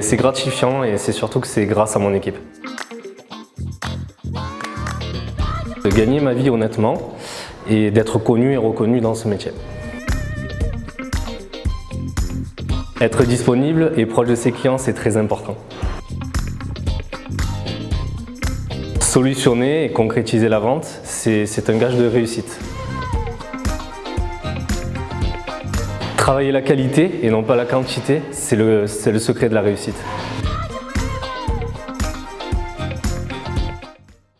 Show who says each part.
Speaker 1: C'est gratifiant et c'est surtout que c'est grâce à mon équipe. De gagner ma vie honnêtement et d'être connu et reconnu dans ce métier. Être disponible et proche de ses clients, c'est très important. Solutionner et concrétiser la vente, c'est un gage de réussite. Travailler la qualité et non pas la quantité, c'est le, secret de la réussite.